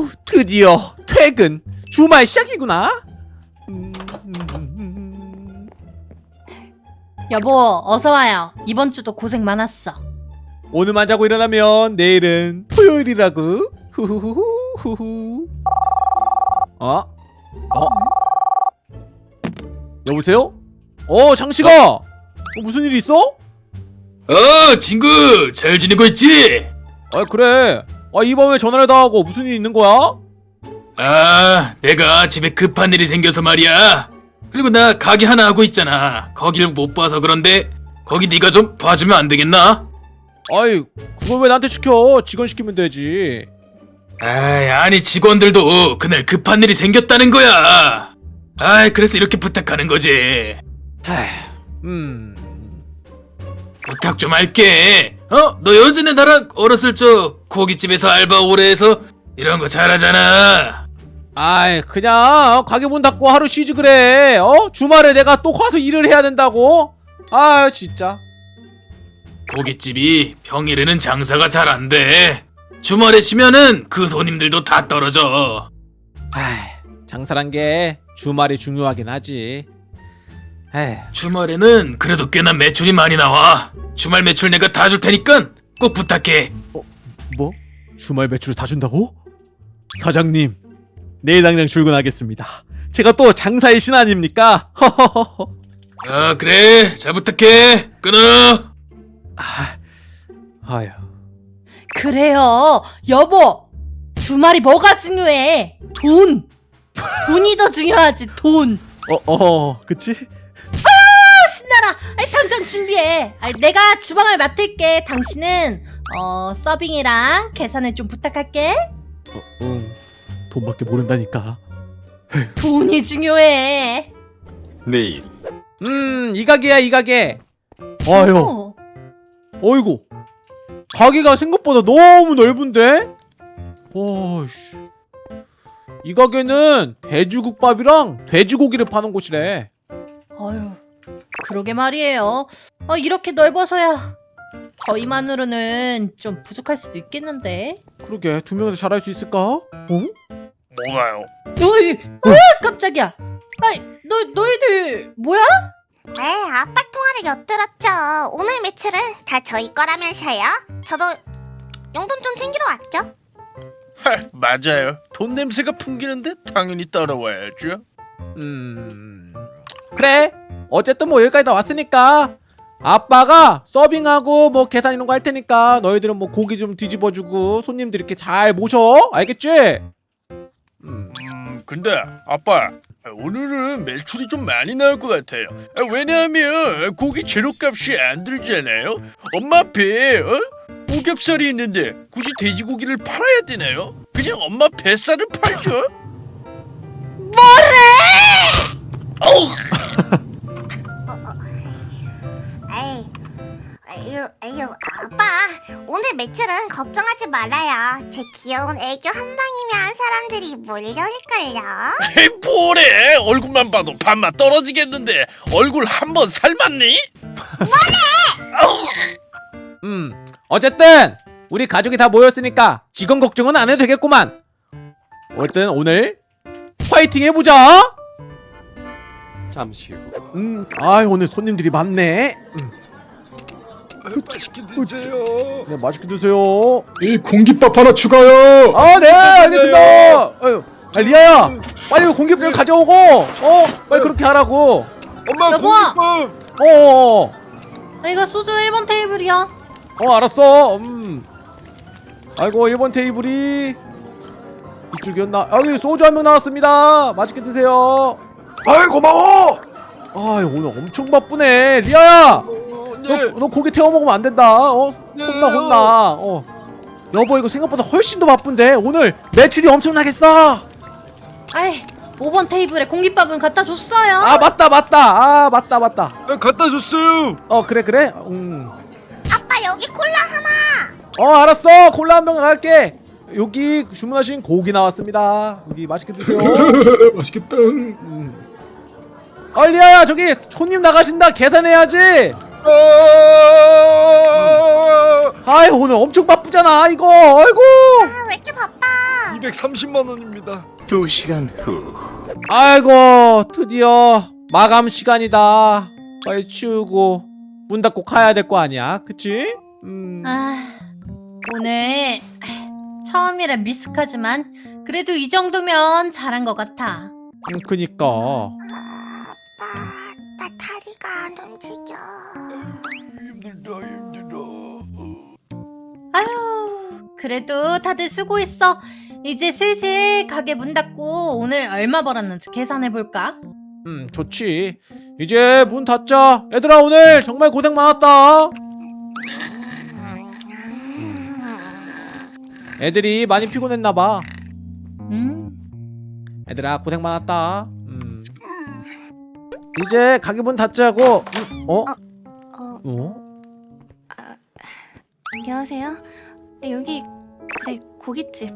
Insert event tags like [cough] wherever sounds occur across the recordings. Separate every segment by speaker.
Speaker 1: 후 드디어 퇴근 주말 시작이구나 음, 음, 음.
Speaker 2: 여보 어서 와요. 이번 주도 고생 많았어.
Speaker 1: 오늘만 자고 일어나면 내일은 토요일이라고 후후후후후 어? 어? 여보세요? 어 장씨가 어, 무슨 일 있어?
Speaker 3: 어, 친구, 잘 지내고 있지?
Speaker 1: 아 그래 아 이번 왜 전화를 다 하고 무슨 일 있는 거야?
Speaker 3: 아, 내가 집에 급한 일이 생겨서 말이야. 그리고 나 가게 하나 하고 있잖아. 거기를 못 봐서 그런데 거기 네가 좀 봐주면 안 되겠나?
Speaker 1: 아이 그걸 왜 나한테 시켜 직원 시키면 되지
Speaker 3: 아이, 아니 직원들도 그날 급한 일이 생겼다는 거야. 아이, 그래서 이렇게 부탁하는 거지.
Speaker 1: 하이 음
Speaker 3: 부탁 좀 할게. 어? 너 예전에 나랑 어렸을 적 고깃집에서 알바 오래 해서 이런 거 잘하잖아.
Speaker 1: 아이 그냥 가게 문 닫고 하루 쉬지 그래 어? 주말에 내가 또 가서 일을 해야 된다고? 아 진짜
Speaker 3: 고깃집이 평일에는 장사가 잘 안 돼. 주말에 쉬면은 그 손님들도 다 떨어져.
Speaker 1: 아이 장사란 게 주말이 중요하긴 하지 에이
Speaker 3: 주말에는 그래도 꽤나 매출이 많이 나와. 주말 매출 내가 다 줄 테니까 꼭 부탁해.
Speaker 1: 뭐? 주말 매출을 다 준다고? 사장님 내일 당장 출근하겠습니다 제가 또 장사의 신 아닙니까? 허허허허 [laughs]
Speaker 3: 아 그래 잘 부탁해. 끊어.
Speaker 1: 아, 아휴
Speaker 2: 그래요. 여보 주말이 뭐가 중요해? 돈. 돈이 더 중요하지 돈.
Speaker 1: 어, 어, 그치?
Speaker 2: 아, 신나라. 아이, 당장 준비해. 아이, 내가 주방을 맡을게. 당신은 어 서빙이랑 계산을 좀 부탁할게.
Speaker 1: 어, 응. 돈밖에 모른다니까.
Speaker 2: 돈이 중요해.
Speaker 4: 내일
Speaker 1: 음, 이 가게야, 이 가게. 아유,
Speaker 2: 어.
Speaker 1: 어이구. 가게가 생각보다 너무 넓은데? 어이씨. 이 가게는 돼지국밥이랑 돼지고기를 파는 곳이래.
Speaker 2: 어휴, 그러게 말이에요. 어, 이렇게 넓어서야 저희만으로는 좀 부족할 수도 있겠는데.
Speaker 1: 그러게, 두 명이서 잘할 수 있을까? 어?
Speaker 3: 뭐가요?
Speaker 2: 어이, 아, 깜짝이야. 아이, 너 너희들 뭐야?
Speaker 5: 에 아빠 통화를 엿들었죠. 오늘 매출은 다 저희 거라면서요. 저도 용돈 좀 챙기러 왔죠.
Speaker 6: 맞아요. 돈 냄새가 풍기는데 당연히 따라와야죠.
Speaker 1: 음. 그래. 어쨌든 뭐 여기까지 다 왔으니까 아빠가 서빙하고 뭐 계산 이런 거 할 테니까 너희들은 뭐 고기 좀 뒤집어주고 손님들 이렇게 잘 모셔. 알겠지? 음.
Speaker 6: 음, 근데 아빠 오늘은 매출이 좀 많이 나올 것 같아요. 아, 왜냐하면 고기 재료값이 안 들잖아요. 엄마 앞에 어? 오겹살이 있는데 굳이 돼지고기를 팔아야 되나요? 그냥 엄마 뱃살을 팔죠.
Speaker 5: 에이, 걱정하지 말아요. 제 귀여운 애교 한 방이면 사람들이 몰려올걸요.
Speaker 6: 에이 뭐래? 얼굴만 봐도 반맛 떨어지겠는데 얼굴 한 번 삶았니?
Speaker 1: 음. 어쨌든 우리 가족이 다 모였으니까 직원 걱정은 안 해도 되겠구만. 어쨌든 오늘 화이팅 해보자.
Speaker 4: 잠시 후
Speaker 1: 음. 아 오늘 손님들이 많네. 음.
Speaker 6: 맛있게 드세요.
Speaker 1: 네 맛있게 드세요.
Speaker 7: 이 공깃밥 하나 추가요.
Speaker 1: 아, 네, 알겠습니다. 아유, 아, 리아야, 빨리 공깃밥 좀 가져오고, 어, 빨리 그렇게 하라고.
Speaker 6: 엄마
Speaker 2: 여보!
Speaker 6: 공깃밥.
Speaker 1: 어, 어,
Speaker 2: 아, 이거 소주 1번 테이블이야.
Speaker 1: 어, 알았어. 음. 아이고, 1번 테이블이 이쪽이었나? 아, 여기 소주 한 명 나왔습니다. 맛있게 드세요.
Speaker 6: 아이 고마워.
Speaker 1: 아, 오늘 엄청 바쁘네. 리아야,
Speaker 6: 네.
Speaker 1: 너, 너 고기 태워 먹으면 안 된다. 어, 혼나, 혼나. 어. 여보, 이거 생각보다 훨씬 더 바쁜데 오늘 매출이 엄청나겠어.
Speaker 2: 아이, 5번 테이블에 공깃밥은 갖다 줬어요.
Speaker 1: 아, 맞다, 맞다. 아, 맞다, 맞다.
Speaker 6: 갖다 줬어요.
Speaker 1: 어 그래 그래 음.
Speaker 5: 아빠 여기 콜라 하나.
Speaker 1: 어 알았어 콜라 한 병 갈게 여기 주문하신 고기 나왔습니다 여기 맛있게 드세요 [laughs]
Speaker 7: 맛있겠다.
Speaker 1: 음. 어 리아야 저기 손님 나가신다 계산해야지 아이 오늘 엄청 바쁘잖아 이거 아이고
Speaker 5: 아 왜 이렇게 바빠?
Speaker 6: 230만 원입니다.
Speaker 4: 두 시간 후.
Speaker 1: 아이고 드디어 마감 시간이다 빨리 치우고 문 닫고 가야 될 거 아니야 그치? 음...
Speaker 2: 아, 오늘 처음이라 미숙하지만 그래도 이 정도면 잘한 것 같아.
Speaker 1: 음, 그니까
Speaker 2: 아유, 그래도 다들 수고했어. 이제 슬슬 가게 문 닫고 오늘 얼마 벌었는지 계산해 볼까?
Speaker 1: 음 좋지 이제 문 닫자 얘들아 오늘 정말 고생 많았다 애들이 많이 피곤했나봐
Speaker 2: 음,
Speaker 1: 애들아 고생 많았다 음. 이제 가게 문 닫자고 음, 어?
Speaker 8: 어,
Speaker 1: 어?
Speaker 8: 안녕하세요. 여기 그래 고깃집.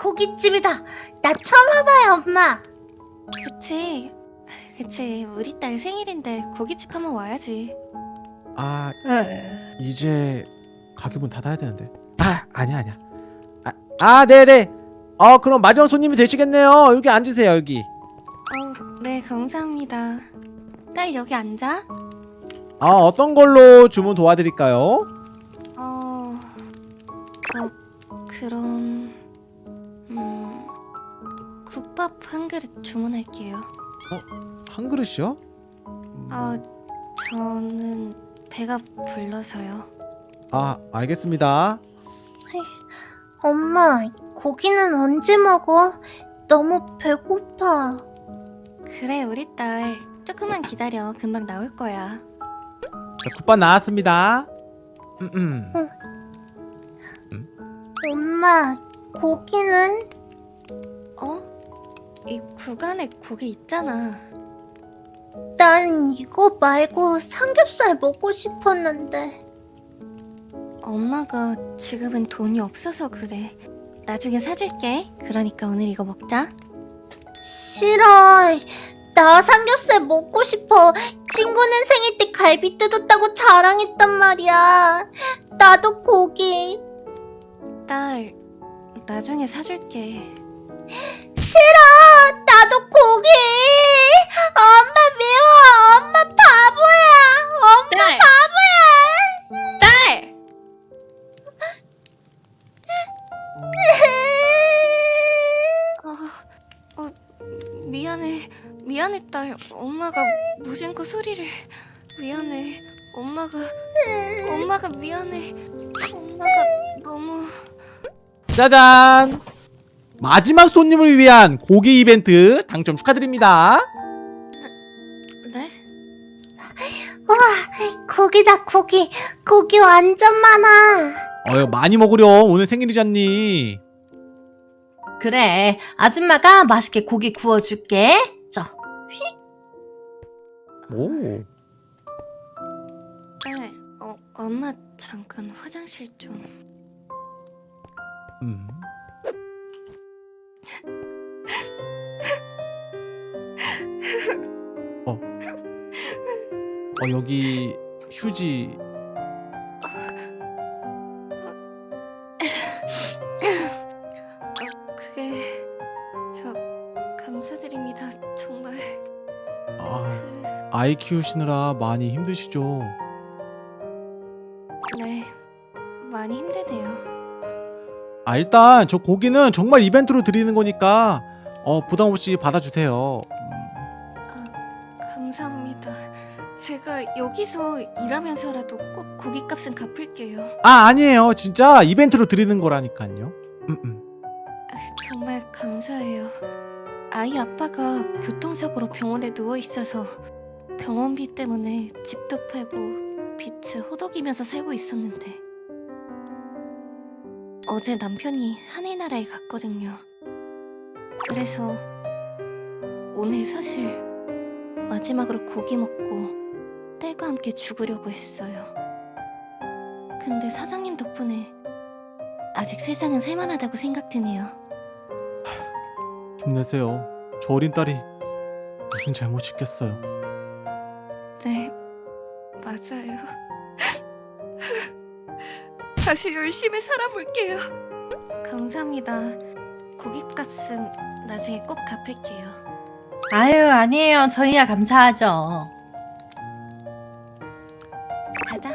Speaker 2: 고깃집이다. 나 처음 와봐요, 엄마.
Speaker 8: 그치? 그치. 우리 딸 생일인데 고깃집 한번 와야지.
Speaker 1: 아 이제 가게 문 닫아야 되는데 아 아니야 아니야 아, 아 네네 어 그럼 마지막 손님이 되시겠네요 여기 앉으세요 여기
Speaker 8: 어, 네 감사합니다. 딸 여기 앉아.
Speaker 1: 아 어떤 걸로 주문 도와드릴까요?
Speaker 8: 어, 저 그럼 음 국밥 한 그릇 주문할게요.
Speaker 1: 한 그릇이요? 음,
Speaker 8: 아, 저는 배가 불러서요.
Speaker 1: 아 알겠습니다
Speaker 2: 엄마, 고기는 언제 먹어? 너무 배고파.
Speaker 8: 그래 우리 딸 조금만 기다려. 금방 나올 거야.
Speaker 1: 자, 국밥 나왔습니다 음, 음.
Speaker 2: 엄마, 고기는?
Speaker 8: 어? 이 구간에 고기 있잖아.
Speaker 2: 난 이거 말고 삼겹살 먹고 싶었는데.
Speaker 8: 엄마가 지금은 돈이 없어서 그래. 나중에 사줄게. 그러니까 오늘 이거 먹자.
Speaker 2: 싫어. 나 삼겹살 먹고 싶어. 친구는 생일 때 갈비 뜯었다고 자랑했단 말이야. 나도 고기.
Speaker 8: 딸, 나중에 사줄게.
Speaker 2: 싫어. 나도 고기. 엄마 미워. 엄마 바보야.
Speaker 8: 미안해, 딸. 엄마가 무심코 소리를. 미안해. 엄마가, 엄마가 미안해. 엄마가 너무.
Speaker 1: 짜잔 마지막 손님을 위한 고기 이벤트 당첨 축하드립니다
Speaker 8: 네?
Speaker 2: 고기다 고기. 고기 완전 많아.
Speaker 1: 어여 많이 먹으렴 오늘 생일이잖니
Speaker 2: 그래. 아줌마가 맛있게 고기 구워줄게. 자.
Speaker 1: 오
Speaker 8: 딸, 어, 엄마 잠깐 화장실 좀.
Speaker 1: 음. 어. 어 여기 휴지 아이 키우시느라 많이 힘드시죠?
Speaker 8: 네, 많이 힘드네요.
Speaker 1: 아 일단 저 고기는 정말 이벤트로 드리는 거니까 어 부담 없이 받아주세요. 음,
Speaker 8: 감사합니다. 제가 여기서 일하면서라도 꼭 고깃값은 갚을게요.
Speaker 1: 아 아니에요 진짜 이벤트로 드리는 거라니까요. 음, 음.
Speaker 8: 아, 정말 감사해요. 아이 아빠가 교통사고로 병원에 누워 있어서 병원비 때문에 집도 팔고 빚을 호덕이면서 살고 있었는데 어제 남편이 하늘 나라에 갔거든요. 그래서 오늘 사실 마지막으로 고기 먹고 딸과 함께 죽으려고 했어요. 근데 사장님 덕분에 아직 세상은 살만하다고 생각드네요.
Speaker 1: 힘내세요. 저 어린 딸이 무슨 잘못이 있겠어요.
Speaker 8: 네, 맞아요. 다시 열심히 살아볼게요. 감사합니다. 고깃값은 나중에 꼭 갚을게요.
Speaker 2: 아유 아니에요. 저희야 감사하죠.
Speaker 8: 가자.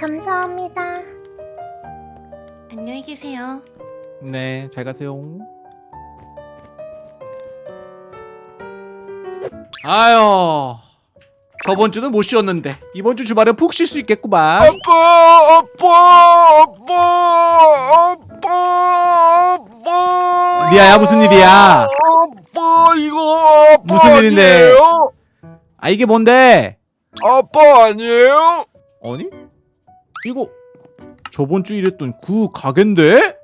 Speaker 5: 감사합니다.
Speaker 8: 안녕히 계세요.
Speaker 1: 네, 잘 가세요. 아유, 저번 주는 못 쉬었는데 이번 주 주말에 푹 쉴 수 있겠구만.
Speaker 6: 아빠, 아빠, 아빠, 아빠, 아빠.
Speaker 1: 리아야, 무슨 일이야?
Speaker 6: 아빠 이거 아빠
Speaker 1: 무슨 일인데?
Speaker 6: 아니에요?
Speaker 1: 아 이게 뭔데?
Speaker 6: 아빠 아니에요?
Speaker 1: 아니? 이거 저번 주 일했던 그 가게인데?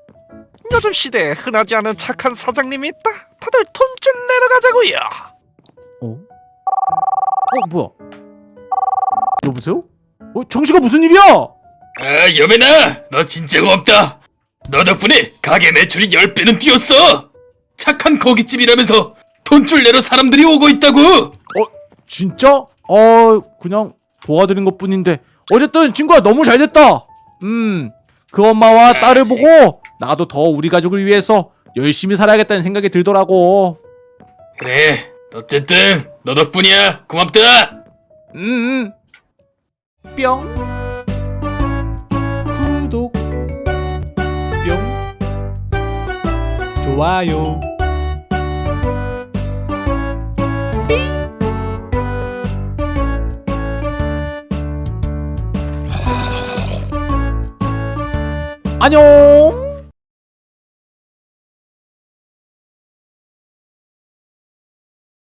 Speaker 9: 요즘 시대에 흔하지 않은 착한 사장님이 있다. 다들 돈 좀 내려가자고요.
Speaker 1: 어? 어 뭐야? 여보세요? 어 정씨가 무슨 일이야?
Speaker 3: 아 여매나 너 진짜 고맙다 너 덕분에 가게 매출이 10배는 뛰었어 착한 고깃집이라면서 돈줄 내러 사람들이 오고 있다고
Speaker 1: 진짜? 어 그냥 도와드린 것 뿐인데 어쨌든 친구야 너무 잘 됐다 음 그 엄마와 딸을
Speaker 3: 그렇지.
Speaker 1: 보고 나도 더 우리 가족을 위해서 열심히 살아야겠다는 생각이 들더라고
Speaker 3: 그래 어쨌든 너 덕분이야 고맙다
Speaker 1: 음, 음. 뿅 구독 뿅 좋아요. 안녕